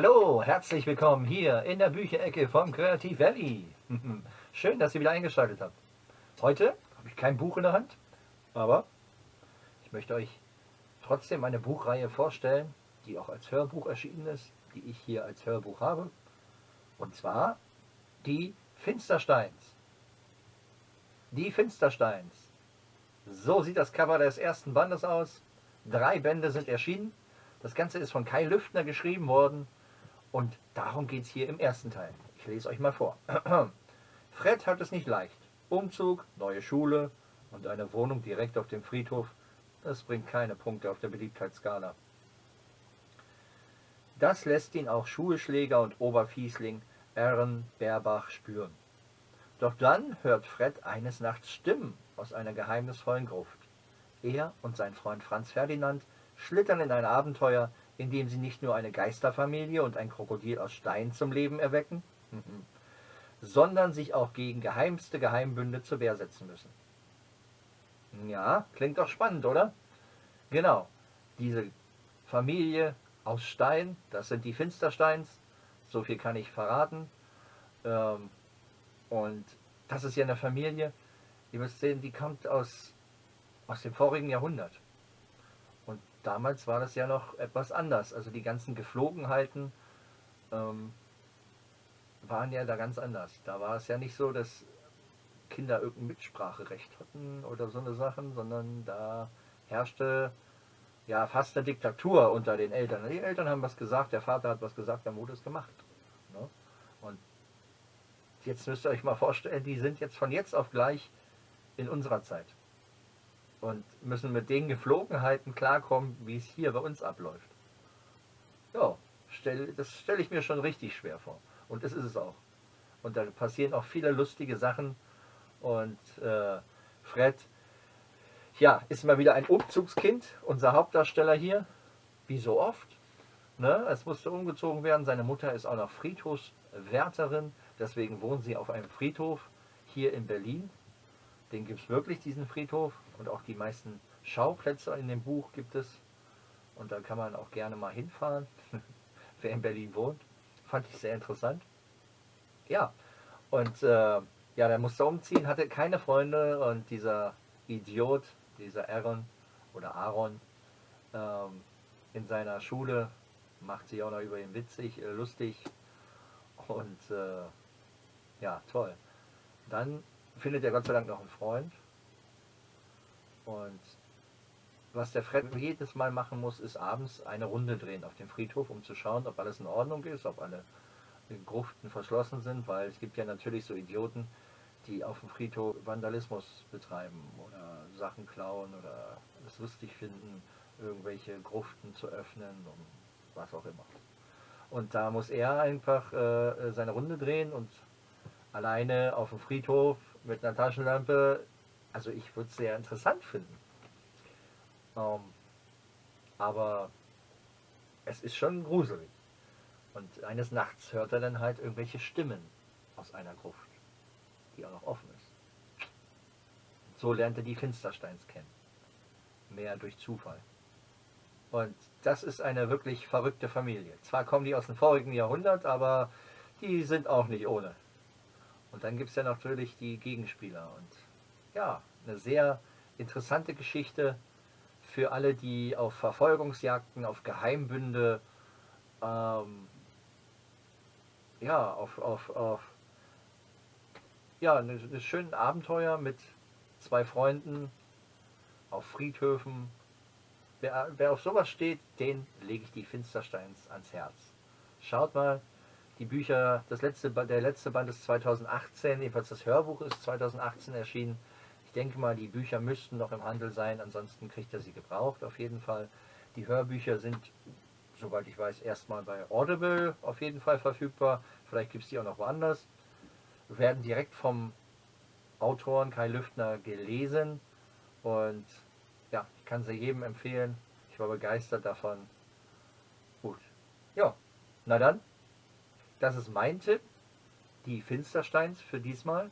Hallo, herzlich willkommen hier in der Bücherecke vom Creative Valley. Schön, dass ihr wieder eingeschaltet habt. Heute habe ich kein Buch in der Hand, aber ich möchte euch trotzdem eine Buchreihe vorstellen, die auch als Hörbuch erschienen ist, die ich hier als Hörbuch habe. Und zwar die Finstersteins. Die Finstersteins. So sieht das Cover des ersten Bandes aus. Drei Bände sind erschienen. Das Ganze ist von Kai Lüftner geschrieben worden. Und darum geht es hier im ersten Teil. Ich lese euch mal vor. Fred hat es nicht leicht. Umzug, neue Schule und eine Wohnung direkt auf dem Friedhof, das bringt keine Punkte auf der Beliebtheitsskala. Das lässt ihn auch Schulschläger und Oberfiesling Aaron Berbach spüren. Doch dann hört Fred eines Nachts Stimmen aus einer geheimnisvollen Gruft. Er und sein Freund Franz Ferdinand schlittern in ein Abenteuer, in dem sie nicht nur eine Geisterfamilie und ein Krokodil aus Stein zum Leben erwecken, sondern sich auch gegen geheimste Geheimbünde zur Wehr setzen müssen. Ja, klingt doch spannend, oder? Genau, diese Familie aus Stein, das sind die Finstersteins, so viel kann ich verraten. Ähm, und das ist ja eine Familie, ihr müsst sehen, die kommt aus, aus dem vorigen Jahrhundert. Damals war das ja noch etwas anders. Also die ganzen Geflogenheiten ähm, waren ja da ganz anders. Da war es ja nicht so, dass Kinder irgendein Mitspracherecht hatten oder so eine Sachen, sondern da herrschte ja fast eine Diktatur unter den Eltern. Die Eltern haben was gesagt, der Vater hat was gesagt, dann wurde es gemacht. Ne? Und jetzt müsst ihr euch mal vorstellen, die sind jetzt von jetzt auf gleich in unserer Zeit und müssen mit den Geflogenheiten klarkommen, wie es hier bei uns abläuft. Ja, stell, das stelle ich mir schon richtig schwer vor. Und das ist es auch. Und da passieren auch viele lustige Sachen. Und äh, Fred, ja, ist mal wieder ein Umzugskind, unser Hauptdarsteller hier, wie so oft. Ne? Es musste umgezogen werden. Seine Mutter ist auch noch Friedhofswärterin, deswegen wohnen sie auf einem Friedhof hier in Berlin. Den gibt es wirklich, diesen Friedhof. Und auch die meisten Schauplätze in dem Buch gibt es. Und da kann man auch gerne mal hinfahren, wer in Berlin wohnt. Fand ich sehr interessant. Ja, und äh, ja, der musste umziehen, hatte keine Freunde und dieser Idiot, dieser Aaron oder Aaron ähm, in seiner Schule macht sich auch noch über ihn witzig, äh, lustig und äh, ja, toll. Dann findet er Gott sei Dank noch einen Freund und was der Fred jedes Mal machen muss, ist abends eine Runde drehen auf dem Friedhof, um zu schauen, ob alles in Ordnung ist, ob alle Gruften verschlossen sind, weil es gibt ja natürlich so Idioten, die auf dem Friedhof Vandalismus betreiben oder Sachen klauen oder es lustig finden, irgendwelche Gruften zu öffnen und was auch immer. Und da muss er einfach äh, seine Runde drehen und alleine auf dem Friedhof mit einer Taschenlampe, also ich würde es sehr interessant finden. Ähm, aber es ist schon gruselig. Und eines Nachts hört er dann halt irgendwelche Stimmen aus einer Gruft, die auch noch offen ist. Und so lernt er die Finstersteins kennen. Mehr durch Zufall. Und das ist eine wirklich verrückte Familie. Zwar kommen die aus dem vorigen Jahrhundert, aber die sind auch nicht ohne. Und dann gibt es ja natürlich die Gegenspieler. Und ja, eine sehr interessante Geschichte für alle, die auf Verfolgungsjagden, auf Geheimbünde, ähm, ja, auf, auf, auf ja, eine, eine schönen Abenteuer mit zwei Freunden auf Friedhöfen. Wer, wer auf sowas steht, den lege ich die Finstersteins ans Herz. Schaut mal, die Bücher, das letzte, der letzte Band ist 2018, jedenfalls das Hörbuch ist 2018 erschienen. Ich denke mal, die Bücher müssten noch im Handel sein, ansonsten kriegt er sie gebraucht auf jeden Fall. Die Hörbücher sind, soweit ich weiß, erstmal bei Audible auf jeden Fall verfügbar. Vielleicht gibt es die auch noch woanders. Werden direkt vom Autoren Kai Lüftner gelesen und ja, ich kann sie jedem empfehlen. Ich war begeistert davon. Gut. Ja, na dann, das ist mein Tipp. Die Finstersteins für diesmal.